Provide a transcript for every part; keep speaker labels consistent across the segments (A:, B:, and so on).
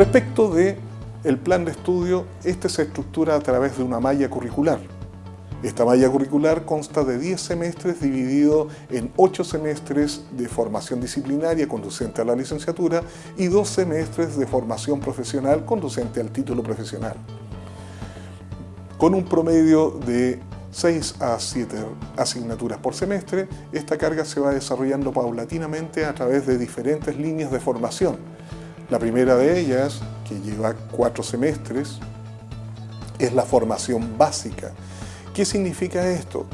A: Respecto de el plan de estudio, este se estructura a través de una malla curricular. Esta malla curricular consta de 10 semestres dividido en 8 semestres de formación disciplinaria conducente a la licenciatura y 2 semestres de formación profesional conducente al título profesional. Con un promedio de 6 a 7 asignaturas por semestre, esta carga se va desarrollando paulatinamente a través de diferentes líneas de formación. La primera de ellas, que lleva 4 semestres, es la formación básica, ¿Qué significa esto?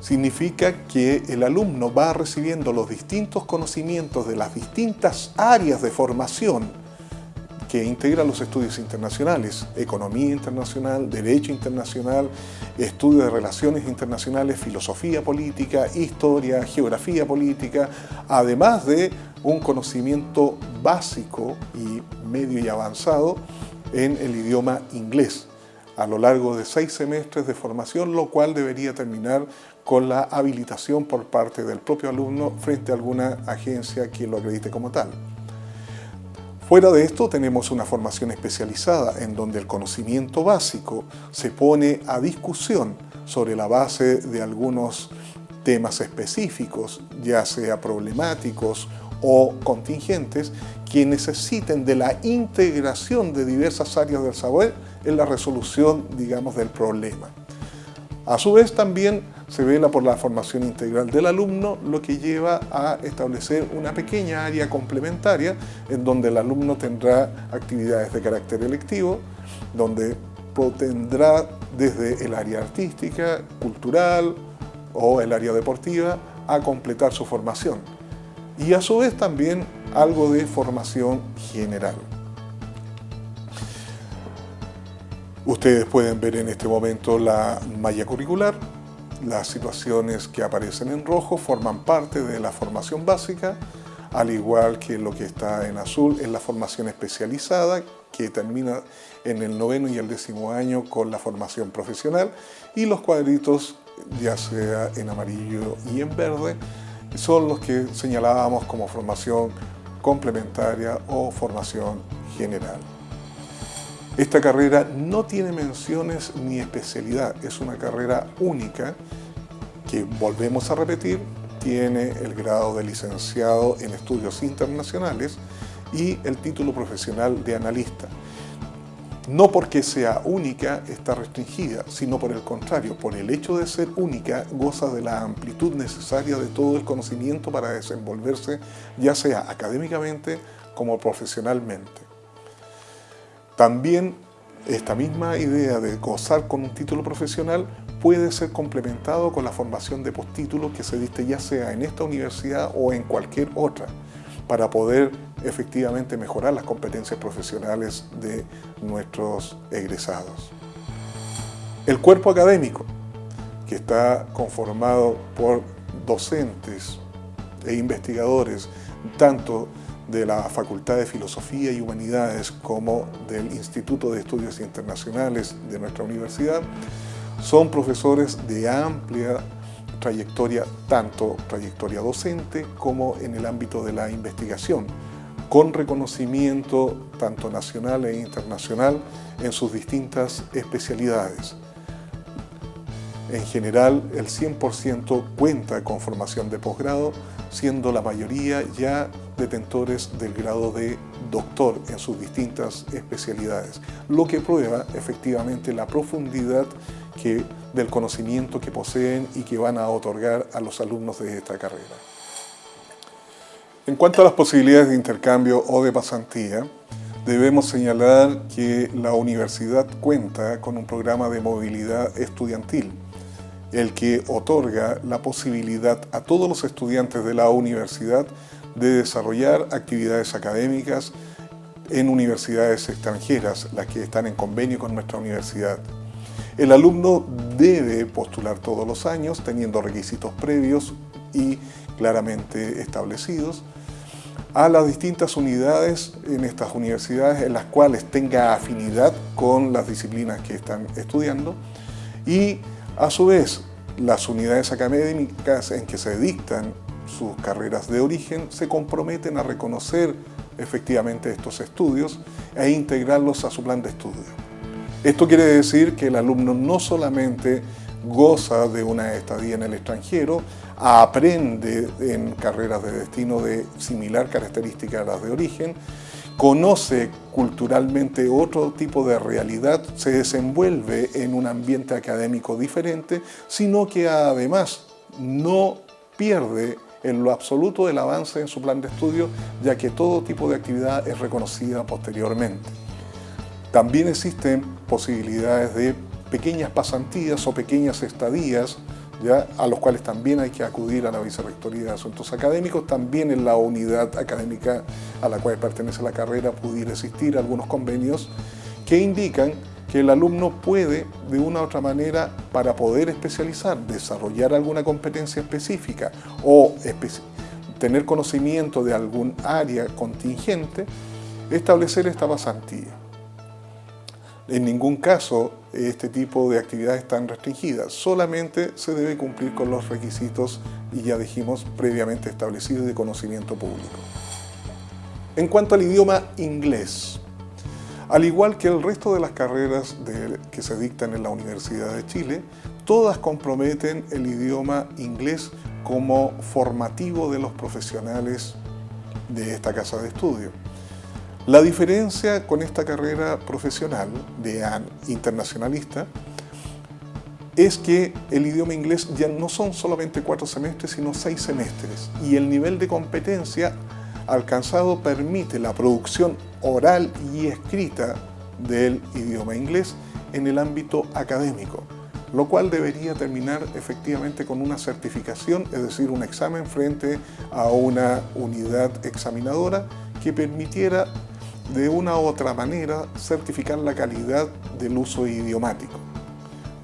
A: Significa que el alumno va recibiendo los distintos conocimientos de las distintas áreas de formación que integran los estudios internacionales, economía internacional, derecho internacional, estudio de relaciones internacionales, filosofía política, historia, geografía política, además de un conocimiento básico y medio y avanzado en el idioma inglés a lo largo de seis semestres de formación, lo cual debería terminar con la habilitación por parte del propio alumno frente a alguna agencia que lo acredite como tal. Fuera de esto tenemos una formación especializada en donde el conocimiento básico se pone a discusión sobre la base de algunos temas específicos, ya sea problemáticos o contingentes, que necesiten de la integración de diversas áreas del saber en la resolución, digamos, del problema. A su vez también se vela por la formación integral del alumno, lo que lleva a establecer una pequeña área complementaria en donde el alumno tendrá actividades de carácter electivo, donde tendrá desde el área artística, cultural o el área deportiva a completar su formación. Y a su vez también algo de formación general. Ustedes pueden ver en este momento la malla curricular, las situaciones que aparecen en rojo forman parte de la formación básica, al igual que lo que está en azul es la formación especializada, que termina en el noveno y el décimo año con la formación profesional, y los cuadritos, ya sea en amarillo y en verde, son los que señalábamos como formación complementaria o formación general. Esta carrera no tiene menciones ni especialidad, es una carrera única que, volvemos a repetir, tiene el grado de licenciado en estudios internacionales y el título profesional de analista. No porque sea única está restringida, sino por el contrario, por el hecho de ser única, goza de la amplitud necesaria de todo el conocimiento para desenvolverse, ya sea académicamente como profesionalmente. También esta misma idea de gozar con un título profesional puede ser complementado con la formación de postítulos que se diste ya sea en esta universidad o en cualquier otra para poder efectivamente mejorar las competencias profesionales de nuestros egresados. El cuerpo académico, que está conformado por docentes e investigadores, tanto de la Facultad de Filosofía y Humanidades como del Instituto de Estudios Internacionales de nuestra universidad, son profesores de amplia trayectoria, tanto trayectoria docente como en el ámbito de la investigación, con reconocimiento tanto nacional e internacional en sus distintas especialidades. En general, el 100% cuenta con formación de posgrado, siendo la mayoría ya detentores del grado de doctor en sus distintas especialidades, lo que prueba efectivamente la profundidad que, del conocimiento que poseen y que van a otorgar a los alumnos de esta carrera. En cuanto a las posibilidades de intercambio o de pasantía, debemos señalar que la universidad cuenta con un programa de movilidad estudiantil, el que otorga la posibilidad a todos los estudiantes de la universidad de desarrollar actividades académicas en universidades extranjeras, las que están en convenio con nuestra universidad. El alumno debe postular todos los años teniendo requisitos previos y claramente establecidos a las distintas unidades en estas universidades en las cuales tenga afinidad con las disciplinas que están estudiando y a su vez las unidades académicas en que se dictan sus carreras de origen se comprometen a reconocer efectivamente estos estudios e integrarlos a su plan de estudio. Esto quiere decir que el alumno no solamente goza de una estadía en el extranjero, aprende en carreras de destino de similar característica a las de origen, conoce culturalmente otro tipo de realidad, se desenvuelve en un ambiente académico diferente, sino que además no pierde en lo absoluto el avance en su plan de estudio, ya que todo tipo de actividad es reconocida posteriormente. También existen posibilidades de pequeñas pasantías o pequeñas estadías, ¿ya? a los cuales también hay que acudir a la Vicerrectoría de Asuntos Académicos, también en la unidad académica a la cual pertenece la carrera pudiera existir algunos convenios que indican que el alumno puede, de una u otra manera, para poder especializar, desarrollar alguna competencia específica o tener conocimiento de algún área contingente, establecer esta pasantía. En ningún caso este tipo de actividades están restringidas, solamente se debe cumplir con los requisitos y ya dijimos previamente establecidos de conocimiento público. En cuanto al idioma inglés, al igual que el resto de las carreras que se dictan en la Universidad de Chile, todas comprometen el idioma inglés como formativo de los profesionales de esta casa de estudio. La diferencia con esta carrera profesional de internacionalista es que el idioma inglés ya no son solamente cuatro semestres, sino seis semestres. Y el nivel de competencia alcanzado permite la producción oral y escrita del idioma inglés en el ámbito académico, lo cual debería terminar efectivamente con una certificación, es decir, un examen frente a una unidad examinadora que permitiera de una u otra manera certificar la calidad del uso idiomático.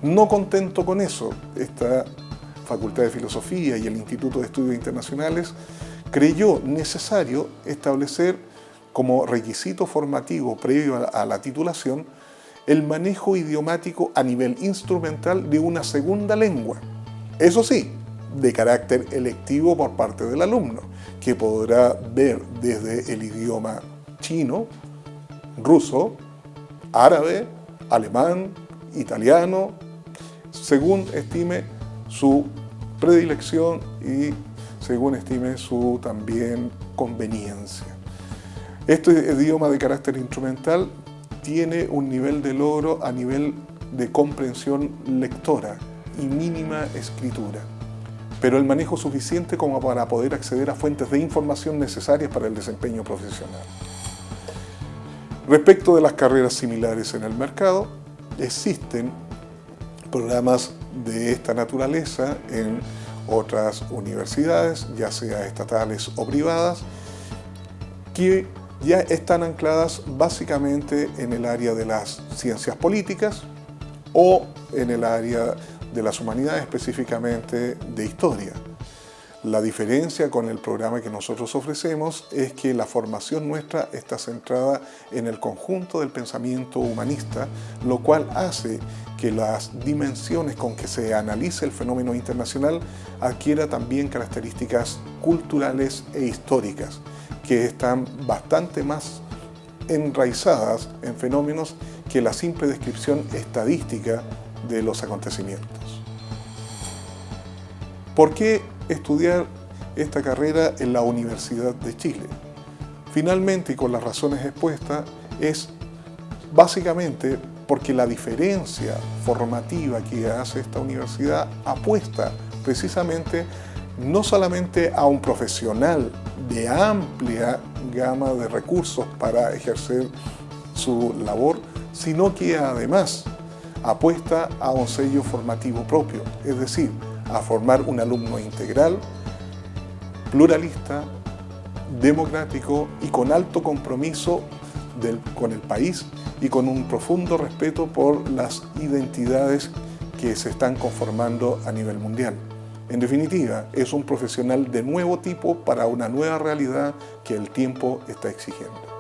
A: No contento con eso, esta Facultad de Filosofía y el Instituto de Estudios Internacionales creyó necesario establecer como requisito formativo previo a la titulación el manejo idiomático a nivel instrumental de una segunda lengua. Eso sí, de carácter electivo por parte del alumno, que podrá ver desde el idioma chino, ruso, árabe, alemán, italiano, según estime su predilección y según estime su también conveniencia. Este idioma de carácter instrumental tiene un nivel de logro a nivel de comprensión lectora y mínima escritura, pero el manejo suficiente como para poder acceder a fuentes de información necesarias para el desempeño profesional. Respecto de las carreras similares en el mercado, existen programas de esta naturaleza en otras universidades, ya sea estatales o privadas, que ya están ancladas básicamente en el área de las ciencias políticas o en el área de las humanidades, específicamente de historia. La diferencia con el programa que nosotros ofrecemos es que la formación nuestra está centrada en el conjunto del pensamiento humanista, lo cual hace que las dimensiones con que se analice el fenómeno internacional adquiera también características culturales e históricas, que están bastante más enraizadas en fenómenos que la simple descripción estadística de los acontecimientos. ¿Por qué estudiar esta carrera en la Universidad de Chile. Finalmente, y con las razones expuestas, es básicamente porque la diferencia formativa que hace esta universidad apuesta precisamente no solamente a un profesional de amplia gama de recursos para ejercer su labor, sino que además apuesta a un sello formativo propio, es decir, a formar un alumno integral, pluralista, democrático y con alto compromiso con el país y con un profundo respeto por las identidades que se están conformando a nivel mundial. En definitiva, es un profesional de nuevo tipo para una nueva realidad que el tiempo está exigiendo.